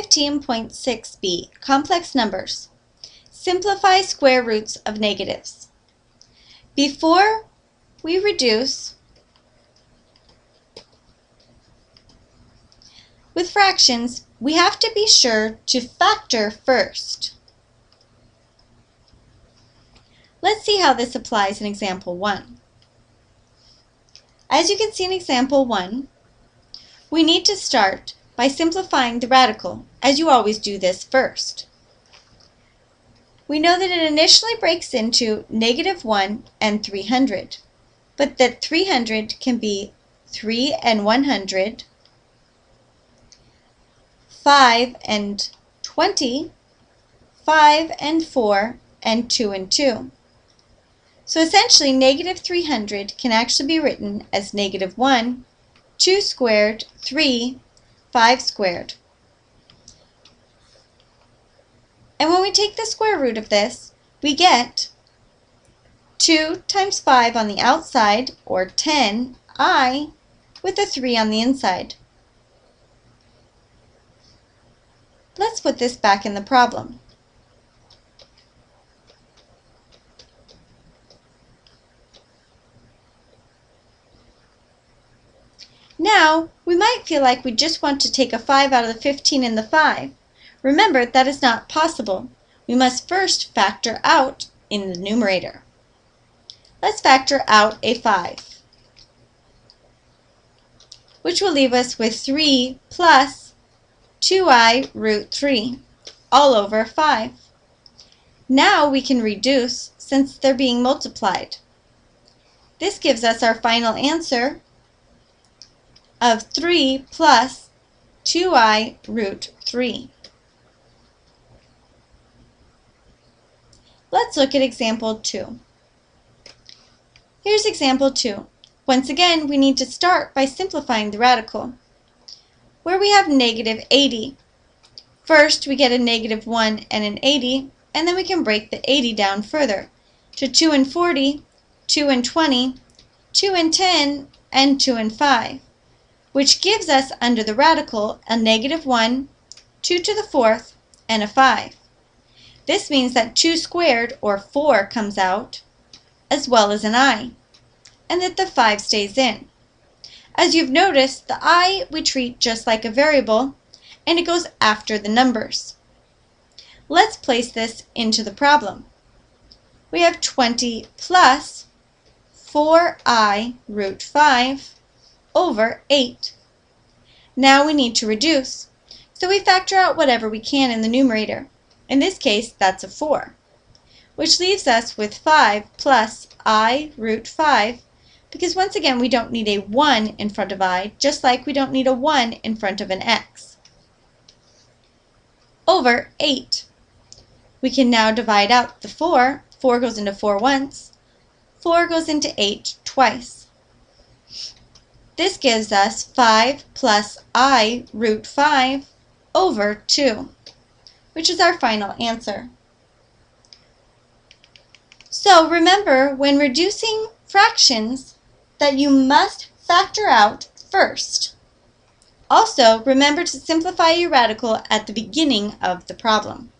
15.6b, complex numbers. Simplify square roots of negatives. Before we reduce with fractions, we have to be sure to factor first. Let's see how this applies in example 1. As you can see in example 1, we need to start by simplifying the radical, as you always do this first. We know that it initially breaks into negative 1 and 300, but that 300 can be 3 and 100, 5 and 20, 5 and 4, and 2 and 2. So essentially, negative 300 can actually be written as negative 1, 2 squared, 3, 5 squared. And when we take the square root of this, we get 2 times 5 on the outside, or 10i, with a 3 on the inside. Let's put this back in the problem. Now, we might feel like we just want to take a 5 out of the 15 in the 5. Remember, that is not possible. We must first factor out in the numerator. Let's factor out a 5, which will leave us with 3 plus 2i root 3, all over 5. Now we can reduce since they're being multiplied. This gives us our final answer, of 3 plus 2i root 3. Let's look at example 2. Here's example 2. Once again, we need to start by simplifying the radical, where we have negative 80. First, we get a negative 1 and an 80, and then we can break the 80 down further to 2 and 40, 2 and 20, 2 and 10, and 2 and 5 which gives us under the radical a negative 1, 2 to the fourth, and a 5. This means that 2 squared, or 4, comes out, as well as an i, and that the 5 stays in. As you've noticed, the i we treat just like a variable, and it goes after the numbers. Let's place this into the problem. We have 20 plus 4i root 5 over 8. Now we need to reduce, so we factor out whatever we can in the numerator. In this case, that's a 4, which leaves us with 5 plus i root 5, because once again we don't need a 1 in front of i, just like we don't need a 1 in front of an x. Over 8. We can now divide out the 4. 4 goes into 4 once. 4 goes into 8 twice. This gives us 5 plus i root 5 over 2, which is our final answer. So remember, when reducing fractions, that you must factor out first. Also, remember to simplify your radical at the beginning of the problem.